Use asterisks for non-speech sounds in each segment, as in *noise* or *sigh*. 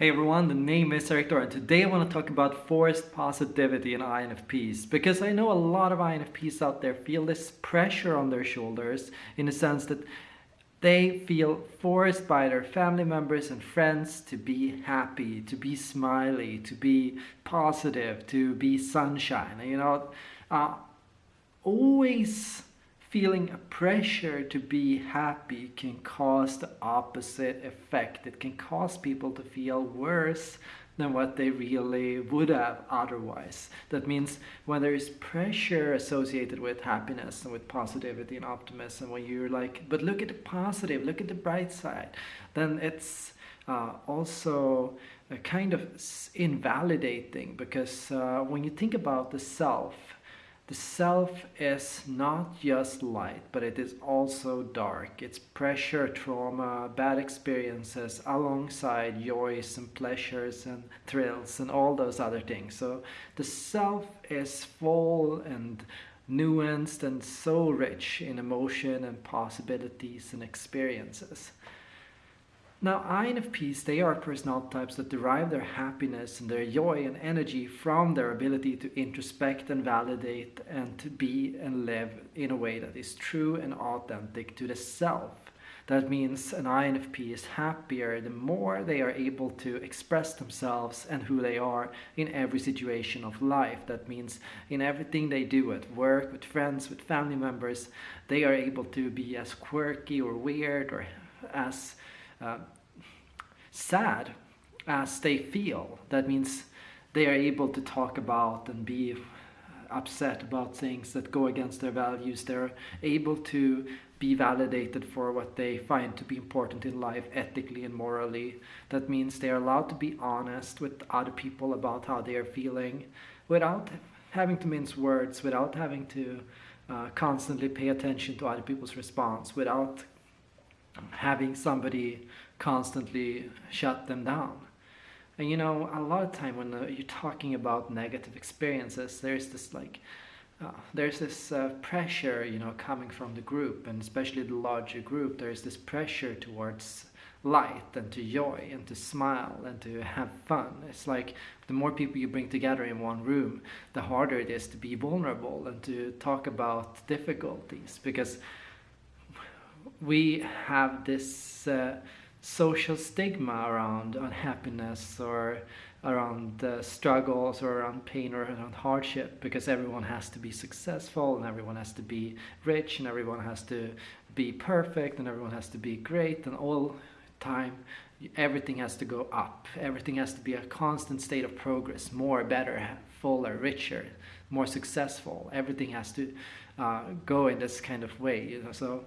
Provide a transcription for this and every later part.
Hey everyone, the name is Dora and today I want to talk about forced positivity in INFPs because I know a lot of INFPs out there feel this pressure on their shoulders in the sense that they feel forced by their family members and friends to be happy, to be smiley, to be positive, to be sunshine. You know, uh, always feeling a pressure to be happy can cause the opposite effect. It can cause people to feel worse than what they really would have otherwise. That means when there is pressure associated with happiness and with positivity and optimism, when you're like, but look at the positive, look at the bright side, then it's uh, also kind of invalidating because uh, when you think about the self, the self is not just light, but it is also dark. It's pressure, trauma, bad experiences alongside joys and pleasures and thrills and all those other things. So the self is full and nuanced and so rich in emotion and possibilities and experiences. Now, INFPs, they are personality types that derive their happiness and their joy and energy from their ability to introspect and validate and to be and live in a way that is true and authentic to the self. That means an INFP is happier the more they are able to express themselves and who they are in every situation of life. That means in everything they do at work, with friends, with family members, they are able to be as quirky or weird or as sad as they feel. That means they are able to talk about and be upset about things that go against their values. They're able to be validated for what they find to be important in life ethically and morally. That means they are allowed to be honest with other people about how they are feeling without having to mince words, without having to uh, constantly pay attention to other people's response, without having somebody constantly shut them down. And you know, a lot of time when uh, you're talking about negative experiences, there's this like, uh, there's this uh, pressure, you know, coming from the group, and especially the larger group, there's this pressure towards light and to joy and to smile and to have fun. It's like the more people you bring together in one room, the harder it is to be vulnerable and to talk about difficulties because we have this uh, social stigma around unhappiness or around uh, struggles or around pain or around hardship because everyone has to be successful and everyone has to be rich and everyone has to be perfect and everyone has to be great and all time everything has to go up. Everything has to be a constant state of progress more better fuller richer more successful. Everything has to uh, go in this kind of way you know so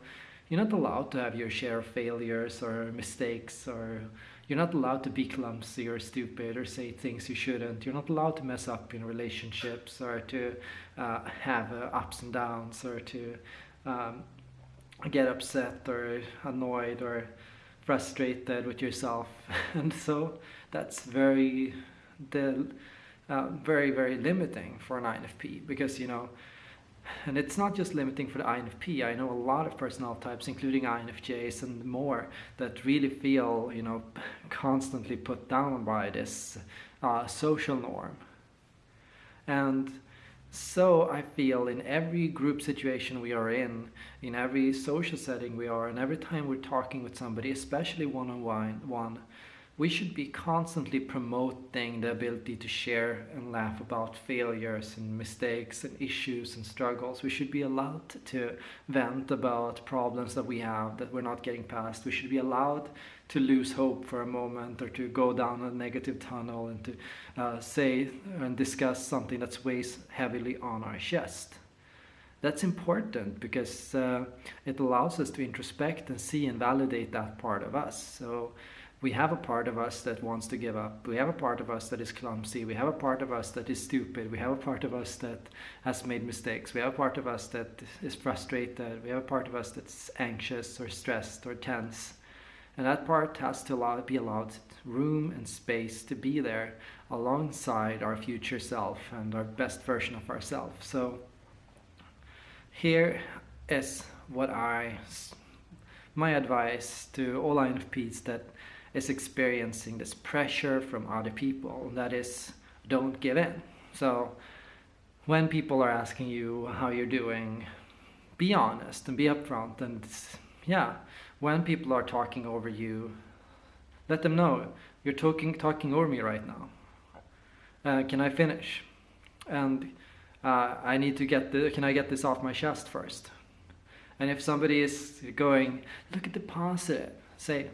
you're not allowed to have your share of failures or mistakes or you're not allowed to be clumsy or stupid or say things you shouldn't. You're not allowed to mess up in relationships or to uh, have uh, ups and downs or to um, get upset or annoyed or frustrated with yourself. *laughs* and so that's very, the, uh, very, very limiting for an INFP because, you know, and it's not just limiting for the INFP. I know a lot of personnel types, including INFJs and more, that really feel, you know, constantly put down by this uh, social norm. And so I feel in every group situation we are in, in every social setting we are, and every time we're talking with somebody, especially one-on-one, one, we should be constantly promoting the ability to share and laugh about failures and mistakes and issues and struggles. We should be allowed to vent about problems that we have that we're not getting past. We should be allowed to lose hope for a moment or to go down a negative tunnel and to uh, say and discuss something that weighs heavily on our chest. That's important because uh, it allows us to introspect and see and validate that part of us. So we have a part of us that wants to give up. We have a part of us that is clumsy. We have a part of us that is stupid. We have a part of us that has made mistakes. We have a part of us that is frustrated. We have a part of us that's anxious or stressed or tense. And that part has to allow, be allowed room and space to be there alongside our future self and our best version of ourselves. So here is what I, my advice to all INFPs that is experiencing this pressure from other people that is don't give in. So when people are asking you how you're doing be honest and be upfront and yeah. When people are talking over you let them know you're talking talking over me right now. Uh, can i finish? And uh, i need to get the can i get this off my chest first? And if somebody is going look at the positive say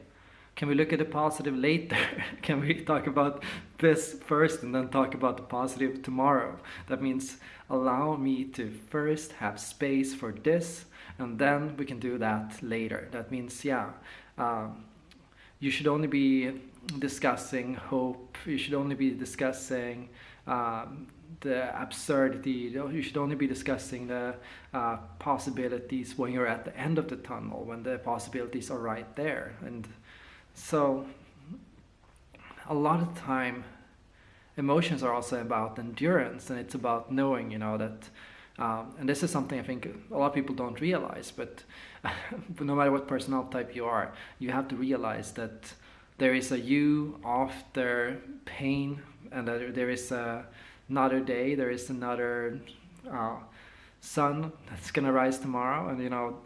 can we look at the positive later? *laughs* can we talk about this first and then talk about the positive tomorrow? That means allow me to first have space for this and then we can do that later. That means, yeah, um, you should only be discussing hope, you should only be discussing um, the absurdity, you should only be discussing the uh, possibilities when you're at the end of the tunnel, when the possibilities are right there. and so a lot of time emotions are also about endurance and it's about knowing you know that um, and this is something I think a lot of people don't realize but, but *laughs* no matter what personal type you are you have to realize that there is a you after pain and that there is a, another day there is another uh, sun that's gonna rise tomorrow and you know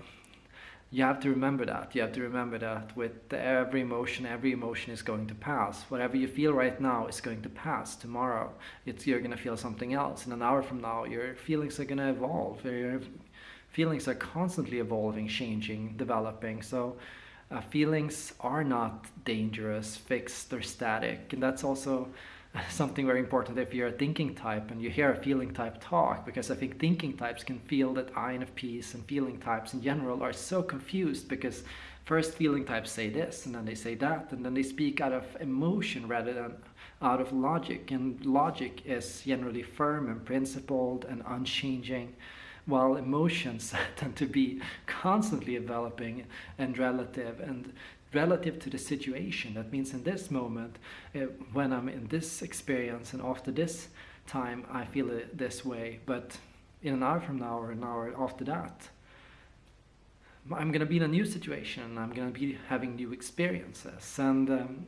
you have to remember that. You have to remember that with every emotion, every emotion is going to pass. Whatever you feel right now is going to pass. Tomorrow, it's you're going to feel something else. In an hour from now, your feelings are going to evolve. Your feelings are constantly evolving, changing, developing. So uh, feelings are not dangerous, fixed, or static. And that's also *laughs* something very important. If you're a thinking type and you hear a feeling type talk because I think thinking types can feel that INFPs and feeling types in general are so confused because first feeling types say this and then they say that and then they speak out of emotion rather than out of logic. And logic is generally firm and principled and unchanging while emotions *laughs* tend to be constantly developing and relative. And relative to the situation. That means in this moment, uh, when I'm in this experience and after this time, I feel it this way. But in an hour from now or an hour after that, I'm going to be in a new situation. I'm going to be having new experiences. And um,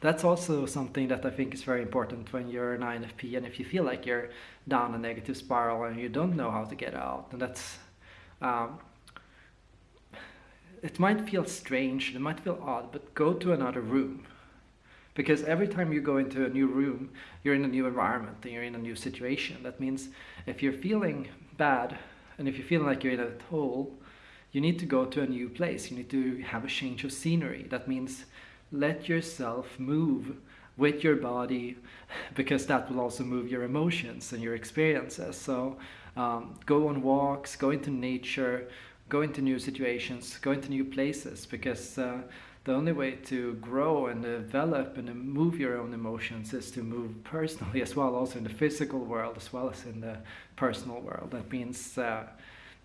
that's also something that I think is very important when you're an INFP and if you feel like you're down a negative spiral and you don't know how to get out. And that's um, it might feel strange, it might feel odd, but go to another room. Because every time you go into a new room, you're in a new environment and you're in a new situation. That means if you're feeling bad and if you're feeling like you're in a hole, you need to go to a new place. You need to have a change of scenery. That means let yourself move with your body *laughs* because that will also move your emotions and your experiences. So um, go on walks, go into nature, go into new situations, go into new places, because uh, the only way to grow and develop and move your own emotions is to move personally as well, also in the physical world as well as in the personal world. That means, uh,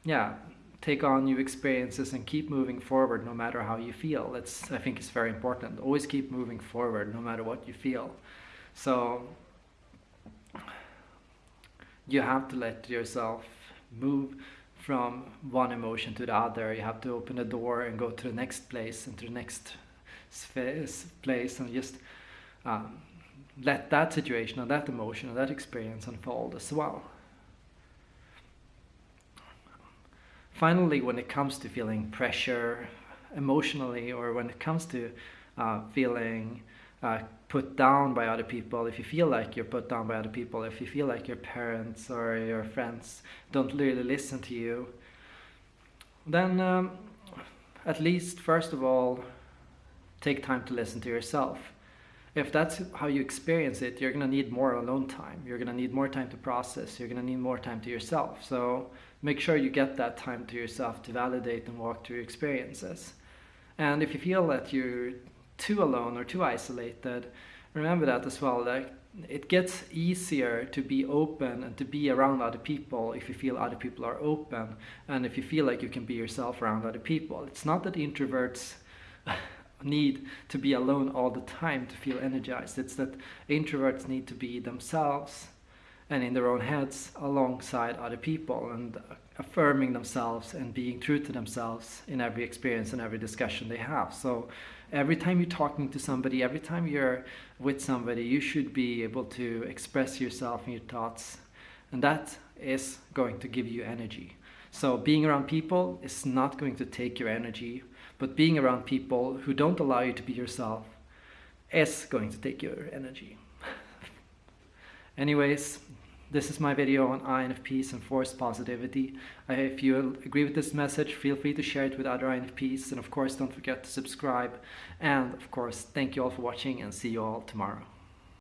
yeah, take on new experiences and keep moving forward no matter how you feel. That's I think is very important. Always keep moving forward no matter what you feel. So you have to let yourself move from one emotion to the other. You have to open the door and go to the next place and to the next place and just um, let that situation or that emotion or that experience unfold as well. Finally, when it comes to feeling pressure emotionally or when it comes to uh, feeling uh, put down by other people, if you feel like you're put down by other people, if you feel like your parents or your friends don't really listen to you, then um, at least first of all, take time to listen to yourself. If that's how you experience it, you're gonna need more alone time. You're gonna need more time to process. You're gonna need more time to yourself. So make sure you get that time to yourself to validate and walk through your experiences. And if you feel that you're too alone or too isolated, remember that as well. That it gets easier to be open and to be around other people if you feel other people are open and if you feel like you can be yourself around other people. It's not that introverts *laughs* need to be alone all the time to feel energized. It's that introverts need to be themselves and in their own heads alongside other people and affirming themselves and being true to themselves in every experience and every discussion they have. So every time you're talking to somebody, every time you're with somebody, you should be able to express yourself and your thoughts. And that is going to give you energy. So being around people is not going to take your energy, but being around people who don't allow you to be yourself is going to take your energy. *laughs* Anyways, this is my video on INFPs and forced positivity. Uh, if you agree with this message, feel free to share it with other INFPs. And of course, don't forget to subscribe. And of course, thank you all for watching and see you all tomorrow.